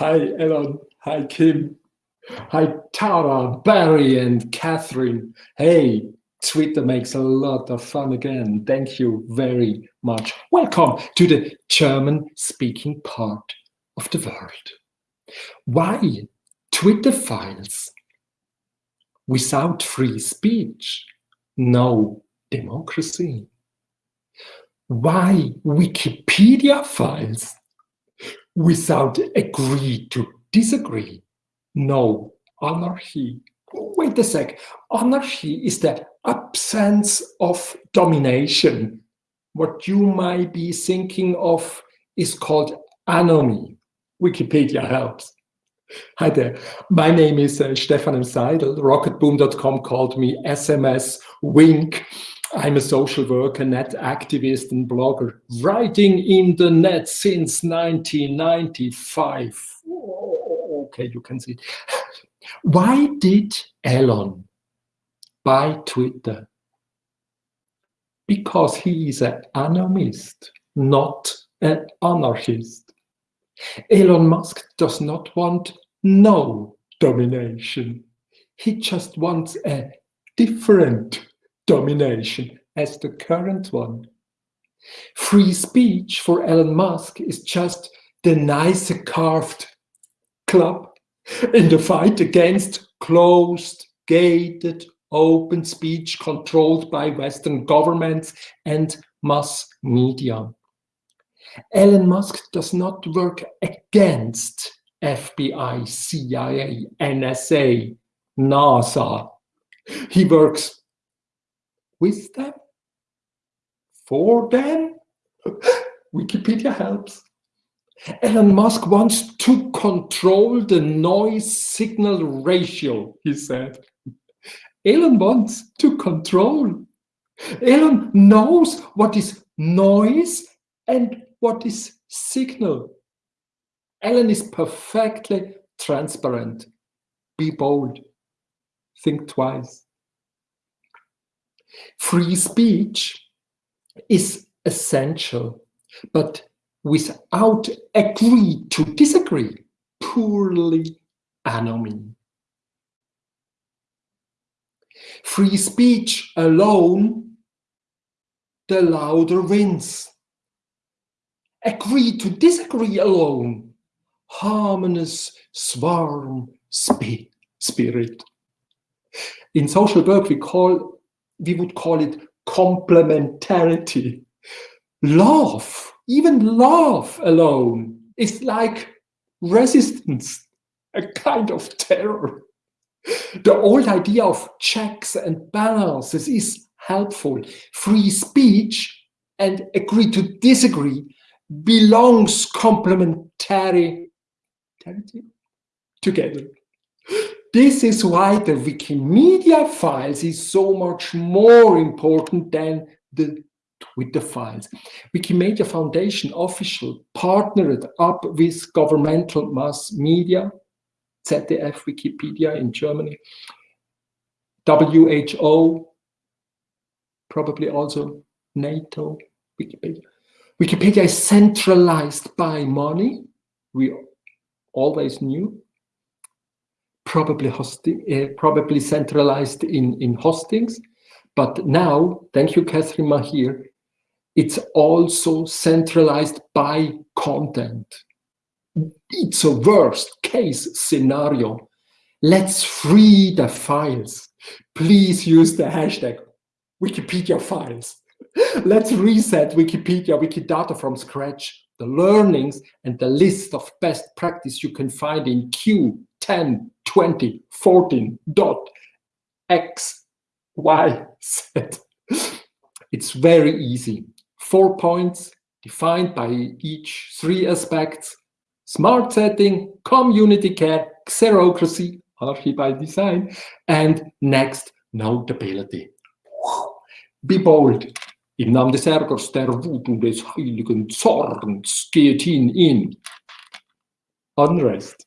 Hi, Elon. Hi, Kim. Hi, Tara, Barry, and Catherine. Hey, Twitter makes a lot of fun again. Thank you very much. Welcome to the German-speaking part of the world. Why Twitter files? Without free speech, no democracy. Why Wikipedia files? Without agree to disagree, no anarchy. Wait a sec. Anarchy is the absence of domination. What you might be thinking of is called anomy. Wikipedia helps. Hi there. My name is uh, Stefan. Seidel. Rocketboom.com called me SMS Wink. I'm a social worker, net activist, and blogger, writing in the net since 1995. Oh, okay, you can see. it. Why did Elon buy Twitter? Because he is an anomist, not an anarchist. Elon Musk does not want no domination. He just wants a different domination as the current one. Free speech for Elon Musk is just the nicer carved club in the fight against closed, gated, open speech controlled by Western governments and mass media. Elon Musk does not work against FBI, CIA, NSA, NASA. He works with them, for them. Wikipedia helps. Elon Musk wants to control the noise signal ratio, he said. Elon wants to control. Elon knows what is noise and what is signal. Elon is perfectly transparent. Be bold. Think twice. Free speech is essential, but without agree to disagree, poorly anomy. Free speech alone, the louder wins. Agree to disagree alone, harmonious swarm spirit. In social work, we call we would call it complementarity. Love even love alone is like resistance, a kind of terror. The old idea of checks and balances is helpful. Free speech and agree to disagree belongs complementary together. This is why the Wikimedia files is so much more important than the Twitter files. Wikimedia Foundation official partnered up with governmental mass media, ZDF, Wikipedia in Germany, WHO, probably also NATO, Wikipedia. Wikipedia is centralized by money. We always knew probably hosting, uh, probably centralized in, in hostings. But now, thank you, Katherine Maher, it's also centralized by content. It's a worst case scenario. Let's free the files. Please use the hashtag Wikipedia files. Let's reset Wikipedia, Wikidata from scratch. The learnings and the list of best practice you can find in Q10 2014 dot x y z. It's very easy. Four points defined by each three aspects, smart setting, community care, xerocracy, archi by design, and next, notability. Be bold. Im Namen des Ärgers, der Wut und des heiligen Zorns geht ihn in. Unrest.